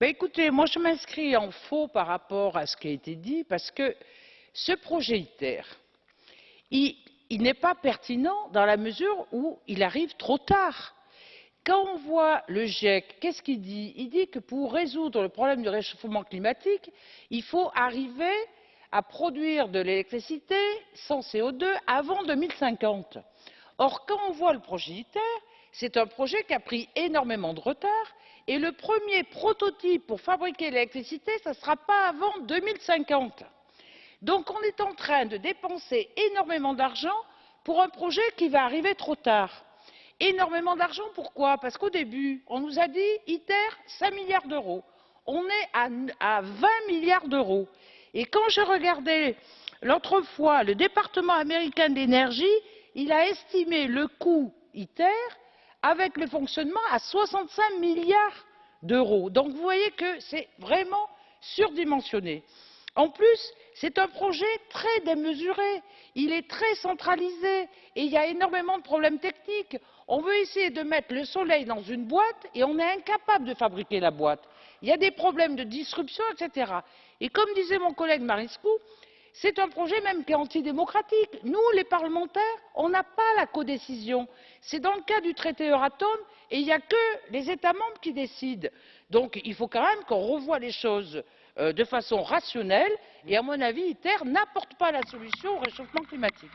Ben, écoutez, moi je m'inscris en faux par rapport à ce qui a été dit parce que ce projet ITER, il, il n'est pas pertinent dans la mesure où il arrive trop tard. Quand on voit le GIEC, qu'est-ce qu'il dit? Il dit que pour résoudre le problème du réchauffement climatique, il faut arriver à produire de l'électricité sans CO2 avant 2050. Or, quand on voit le projet ITER, c'est un projet qui a pris énormément de retard et le premier prototype pour fabriquer l'électricité, ce ne sera pas avant 2050. Donc on est en train de dépenser énormément d'argent pour un projet qui va arriver trop tard. Énormément d'argent, pourquoi? Parce qu'au début, on nous a dit ITER, 5 milliards d'euros. On est à, à 20 milliards d'euros. Et quand je regardais l'autre fois le département américain de l'énergie, il a estimé le coût ITER avec le fonctionnement à 65 milliards d'euros. Donc vous voyez que c'est vraiment surdimensionné. En plus, c'est un projet très démesuré, il est très centralisé et il y a énormément de problèmes techniques. On veut essayer de mettre le soleil dans une boîte et on est incapable de fabriquer la boîte. Il y a des problèmes de disruption, etc. Et comme disait mon collègue Mariscou, c'est un projet même qui est antidémocratique. Nous, les parlementaires, on n'a pas la codécision. C'est dans le cas du traité Euratom et il n'y a que les États membres qui décident. Donc il faut quand même qu'on revoie les choses euh, de façon rationnelle et à mon avis, ITER n'apporte pas la solution au réchauffement climatique.